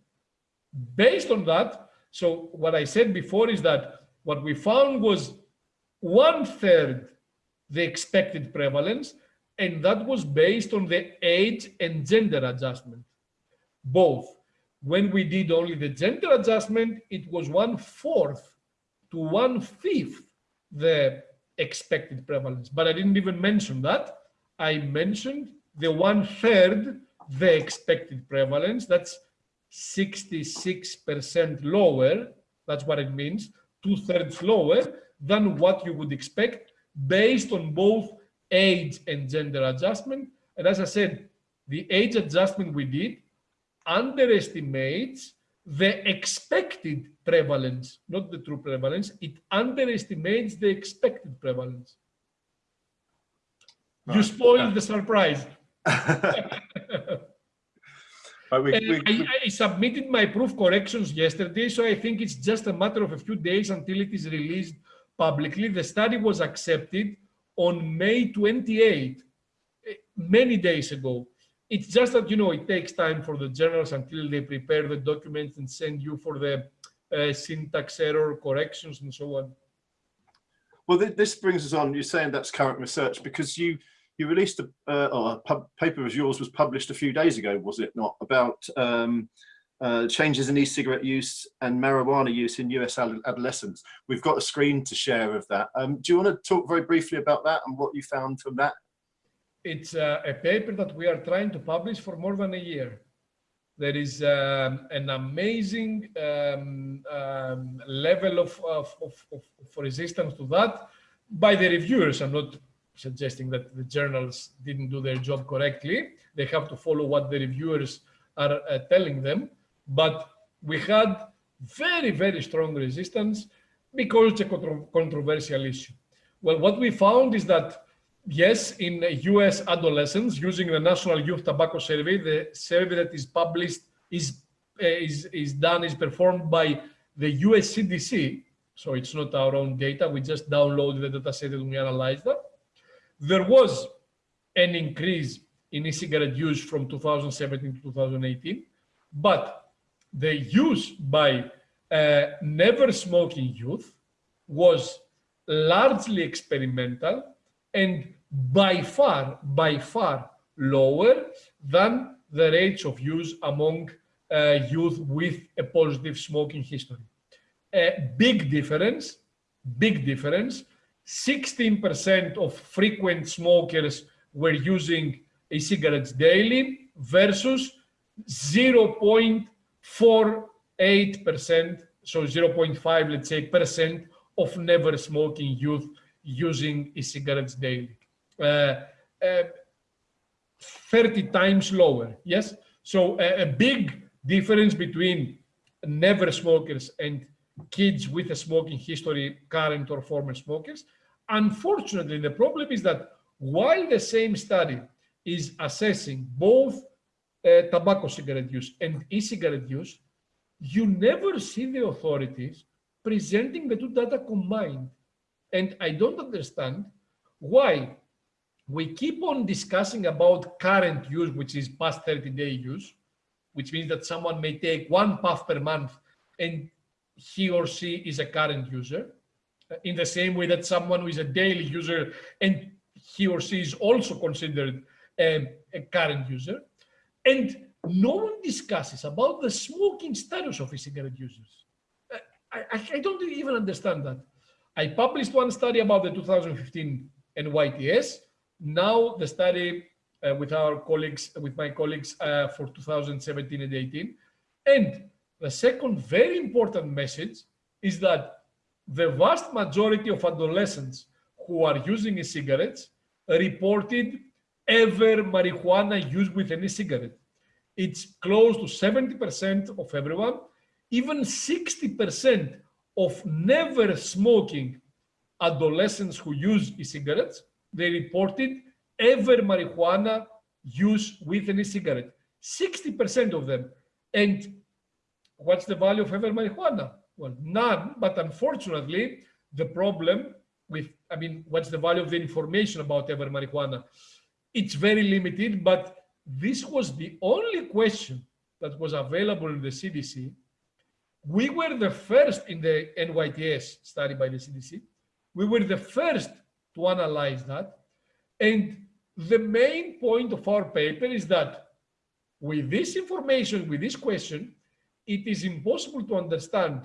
based on that, so what I said before is that what we found was one third the expected prevalence, and that was based on the age and gender adjustment, both. When we did only the gender adjustment, it was one fourth to one fifth the expected prevalence. But I didn't even mention that. I mentioned the one third the expected prevalence. That's 66% lower. That's what it means. Two thirds lower than what you would expect based on both age and gender adjustment. And as I said, the age adjustment we did underestimates the expected prevalence, not the true prevalence. It underestimates the expected prevalence. Right. You spoiled the surprise. we, we, I, I, submitted my proof corrections yesterday, so I think it's just a matter of a few days until it is released publicly. The study was accepted on May 28, eh, many days ago. It's just that, you know, it takes time for the journals until they prepare the documents and send you for the uh, syntax error corrections and so on. Well, th this brings us on. You're saying that's current research because you you released a, uh, a paper of yours was published a few days ago, was it not, about um, uh, changes in e-cigarette use and marijuana use in US adolescents. We've got a screen to share of that. Um, do you want to talk very briefly about that and what you found from that? It's uh, a paper that we are trying to publish for more than a year. There is um, an amazing um, um level of, of, of, of, resistance to that by the reviewers. I'm not suggesting that the journals didn't do their job correctly. They have to follow what the reviewers are uh, telling them but we had very, very strong resistance because it's a controversial issue. Well, what we found is that, yes, in US adolescents, using the National Youth Tobacco Survey, the survey that is published is, uh, is, is done, is performed by the US CDC, so it's not our own data, we just downloaded the data set and we analyzed that. There was an increase in e-cigarette use from 2017 to 2018, but the use by uh, never smoking youth was largely experimental and by far, by far lower than the rates of use among uh, youth with a positive smoking history. A big difference, big difference. 16% of frequent smokers were using e-cigarettes daily versus 0. 4.8%, so 0.5, let's say, percent of never smoking youth using e-cigarettes daily. Uh, uh, 30 times lower. Yes. So a, a big difference between never smokers and kids with a smoking history, current or former smokers. Unfortunately, the problem is that while the same study is assessing both uh, tobacco cigarette use and e-cigarette use, you never see the authorities presenting the two data combined. And I don't understand why we keep on discussing about current use, which is past 30 day use, which means that someone may take one puff per month and he or she is a current user in the same way that someone who is a daily user and he or she is also considered a, a current user. And no one discusses about the smoking status of e-cigarette users. I, I, I, don't even understand that. I published one study about the 2015 NYTS. Now the study uh, with our colleagues, with my colleagues uh, for 2017 and 18. And the second very important message is that the vast majority of adolescents who are using e-cigarettes reported ever marijuana used with any cigarette. It's close to 70% of everyone, even 60% of never smoking adolescents who use e-cigarettes, they reported ever marijuana use with any cigarette. 60% of them. And what's the value of ever marijuana? Well, none, but unfortunately, the problem with, I mean, what's the value of the information about ever marijuana? It's very limited, but this was the only question that was available in the CDC. We were the first in the NYTS study by the CDC. We were the first to analyze that. And the main point of our paper is that with this information, with this question, it is impossible to understand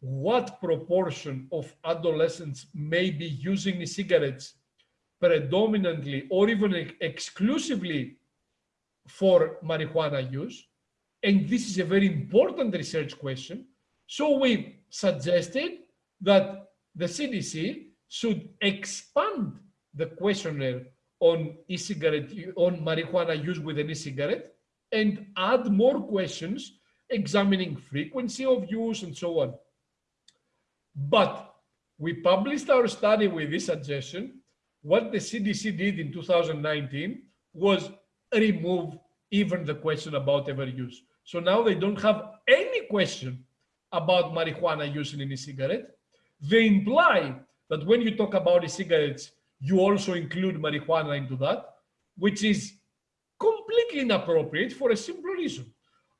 what proportion of adolescents may be using cigarettes predominantly or even exclusively for marijuana use. And this is a very important research question. So we suggested that the CDC should expand the questionnaire on e-cigarette, on marijuana use with an e-cigarette and add more questions examining frequency of use and so on. But we published our study with this suggestion. What the CDC did in 2019 was remove even the question about ever use. So now they don't have any question about marijuana use in any cigarette. They imply that when you talk about e-cigarettes, you also include marijuana into that, which is completely inappropriate for a simple reason.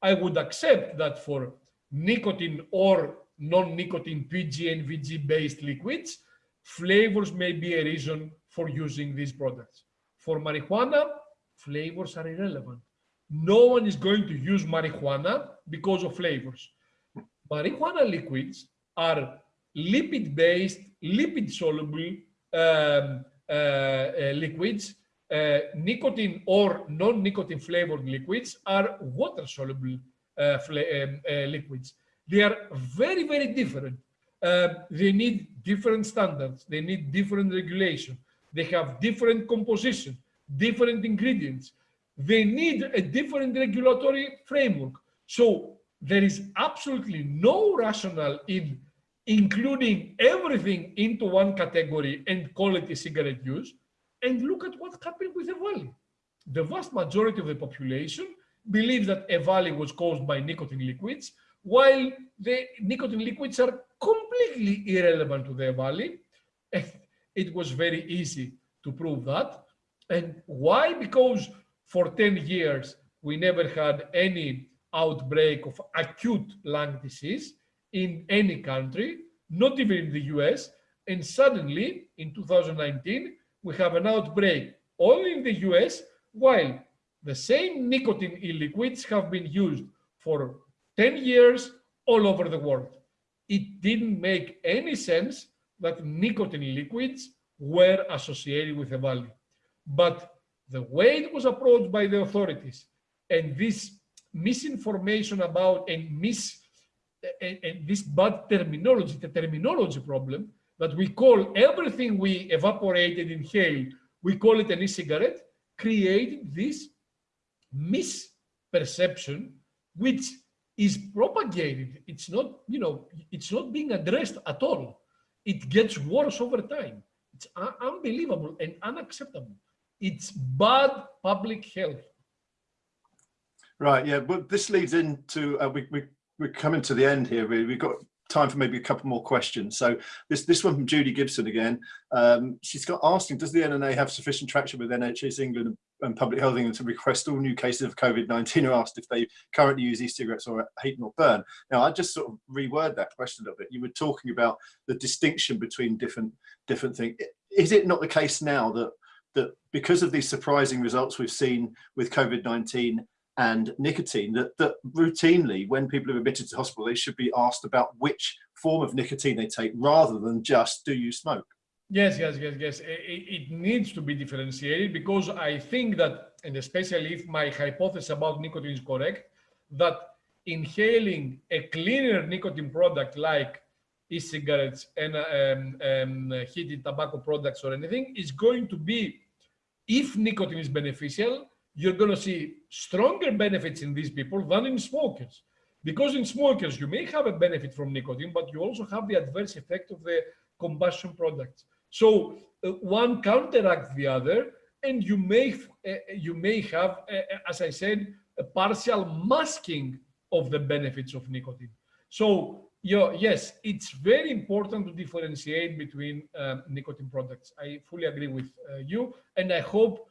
I would accept that for nicotine or non-nicotine PG and VG based liquids, flavors may be a reason for using these products. For marijuana, flavors are irrelevant. No one is going to use marijuana because of flavors. Marijuana liquids are lipid-based, lipid-soluble um, uh, uh, liquids. Uh, nicotine or non-nicotine flavored liquids are water-soluble uh, um, uh, liquids. They are very, very different. Uh, they need different standards. They need different regulation. They have different composition, different ingredients. They need a different regulatory framework. So there is absolutely no rationale in including everything into one category and a cigarette use. And look at what happened with EVALI. The vast majority of the population believes that EVALI was caused by nicotine liquids, while the nicotine liquids are completely irrelevant to the EVALI. It was very easy to prove that. And why? Because for 10 years, we never had any outbreak of acute lung disease in any country, not even in the US. And suddenly, in 2019, we have an outbreak only in the US, while the same nicotine e-liquids have been used for 10 years all over the world. It didn't make any sense that nicotine liquids were associated with EVALI. But the way it was approached by the authorities and this misinformation about and mis and, and this bad terminology, the terminology problem that we call everything we evaporated, inhale, we call it an e-cigarette, created this misperception, which is propagated. It's not, you know, it's not being addressed at all. It gets worse over time. It's unbelievable and unacceptable. It's bad public health. Right, yeah, but this leads into, uh, we, we, we're coming to the end here, really. We've got time for maybe a couple more questions. So this this one from Judy Gibson again. Um, she's got asking, does the NNA have sufficient traction with NHS England and Public Health England to request all new cases of COVID-19 are asked if they currently use e-cigarettes or heat not burn? Now I just sort of reword that question a little bit. You were talking about the distinction between different different things. Is it not the case now that that because of these surprising results we've seen with COVID-19 and nicotine that, that routinely when people are admitted to hospital they should be asked about which form of nicotine they take rather than just do you smoke yes yes yes yes it, it needs to be differentiated because i think that and especially if my hypothesis about nicotine is correct that inhaling a cleaner nicotine product like e-cigarettes and um, um, heated tobacco products or anything is going to be if nicotine is beneficial you're going to see stronger benefits in these people than in smokers. Because in smokers, you may have a benefit from nicotine, but you also have the adverse effect of the combustion products. So uh, one counteracts the other, and you may uh, you may have, uh, uh, as I said, a partial masking of the benefits of nicotine. So yeah, yes, it's very important to differentiate between um, nicotine products. I fully agree with uh, you, and I hope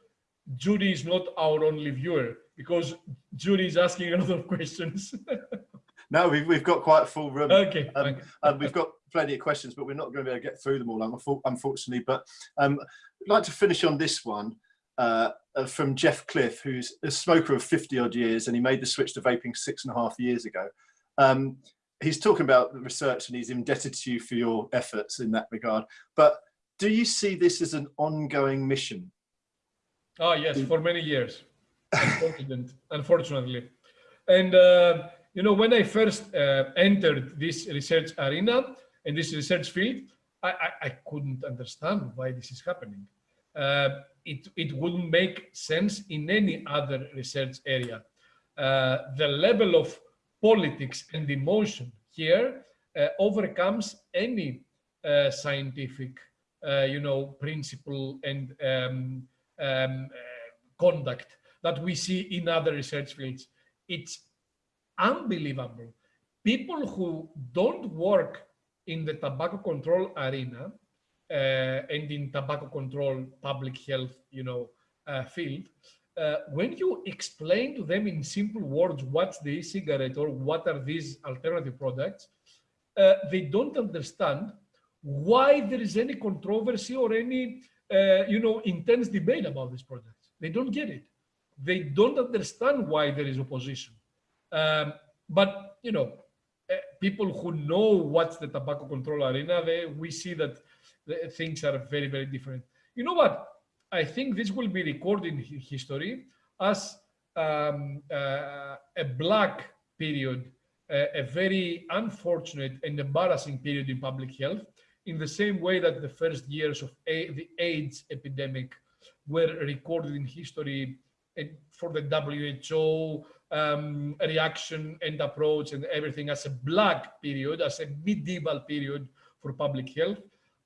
Judy is not our only viewer because Judy is asking a lot of questions. no, we've, we've got quite a full room. Okay. Um, and we've got plenty of questions, but we're not going to be able to get through them all, unfortunately. But um, I'd like to finish on this one uh, uh, from Jeff Cliff, who's a smoker of 50 odd years, and he made the switch to vaping six and a half years ago. Um, he's talking about the research and he's indebted to you for your efforts in that regard. But do you see this as an ongoing mission Oh, yes, for many years, unfortunately. And, uh, you know, when I first uh, entered this research arena and this research field, I, I, I couldn't understand why this is happening. Uh, it, it wouldn't make sense in any other research area. Uh, the level of politics and emotion here uh, overcomes any uh, scientific, you know, principle and um, um, conduct that we see in other research fields. It's unbelievable. People who don't work in the tobacco control arena uh, and in tobacco control public health, you know, uh, field, uh, when you explain to them in simple words what's the e-cigarette or what are these alternative products, they don't understand why there is any controversy or any you know, intense debate about these products. They don't get it. They don't understand why there is opposition. Um, but, you know, people who know what's the tobacco control arena, they, we see that things are very, very different. You know what? I think this will be recorded in history as um, uh, a black period, uh, a very unfortunate and embarrassing period in public health in the same way that the first years of a the AIDS epidemic were recorded in history for the WHO um, reaction and approach and everything as a black period, as a medieval period for public health,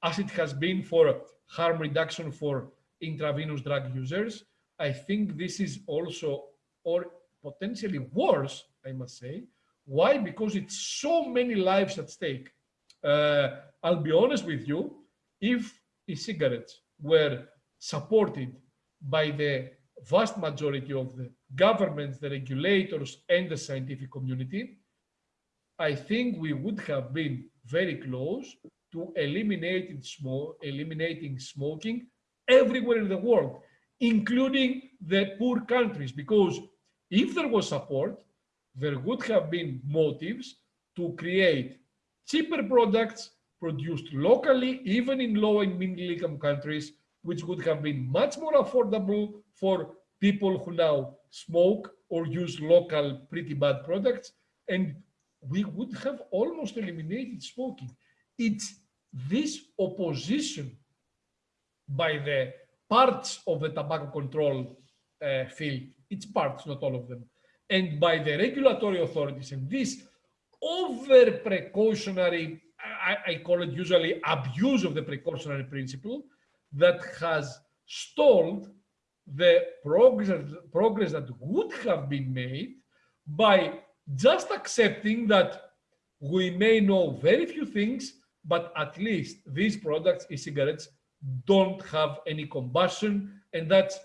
as it has been for harm reduction for intravenous drug users. I think this is also, or potentially worse, I must say. Why? Because it's so many lives at stake. Uh, I'll be honest with you, if e-cigarettes were supported by the vast majority of the governments, the regulators, and the scientific community, I think we would have been very close to eliminating, eliminating smoking everywhere in the world, including the poor countries, because if there was support, there would have been motives to create cheaper products produced locally, even in low and middle income countries, which would have been much more affordable for people who now smoke or use local pretty bad products. And we would have almost eliminated smoking. It's this opposition by the parts of the tobacco control uh, field, its parts, not all of them, and by the regulatory authorities. And this over precautionary, I, I call it usually abuse of the precautionary principle that has stalled the progress, progress that would have been made by just accepting that we may know very few things, but at least these products, e-cigarettes, don't have any combustion. And that's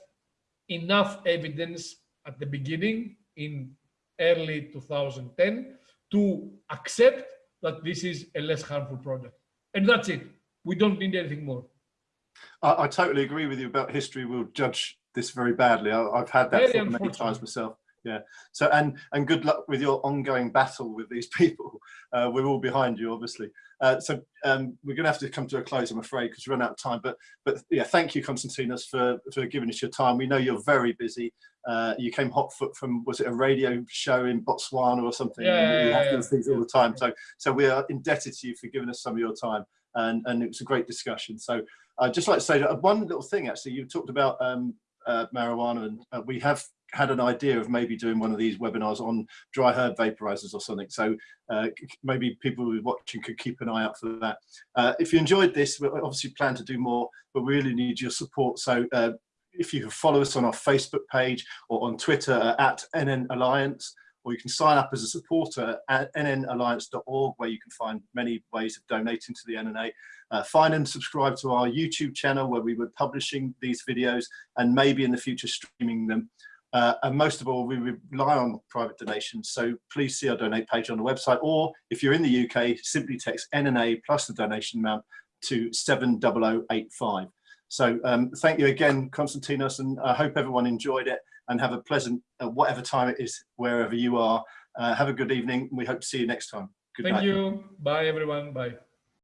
enough evidence at the beginning in early 2010 to accept that this is a less harmful product. And that's it. We don't need anything more. I, I totally agree with you about history will judge this very badly. I, have had that many times myself. Yeah. So and and good luck with your ongoing battle with these people. Uh, we're all behind you, obviously. Uh, so um, we're going to have to come to a close, I'm afraid, because we run out of time. But but yeah, thank you, Konstantinos, for for giving us your time. We know you're very busy. Uh, you came hot foot from was it a radio show in Botswana or something? Yeah, you have yeah, these things all the time. So so we are indebted to you for giving us some of your time, and and it was a great discussion. So I'd just like to say that one little thing actually, you talked about um, uh, marijuana, and uh, we have had an idea of maybe doing one of these webinars on dry herb vaporizers or something. So uh, maybe people who are watching could keep an eye out for that. Uh, if you enjoyed this, we obviously plan to do more, but we really need your support. So uh, if you follow us on our Facebook page or on Twitter uh, at NN Alliance, or you can sign up as a supporter at nnalliance.org where you can find many ways of donating to the NNA. Uh, find and subscribe to our YouTube channel where we were publishing these videos and maybe in the future streaming them. Uh, and most of all, we rely on private donations. So please see our donate page on the website, or if you're in the UK, simply text NNA plus the donation amount to 70085. So um, thank you again, Konstantinos, and I hope everyone enjoyed it and have a pleasant, uh, whatever time it is, wherever you are. Uh, have a good evening. We hope to see you next time. Good thank night. you. Bye, everyone. Bye.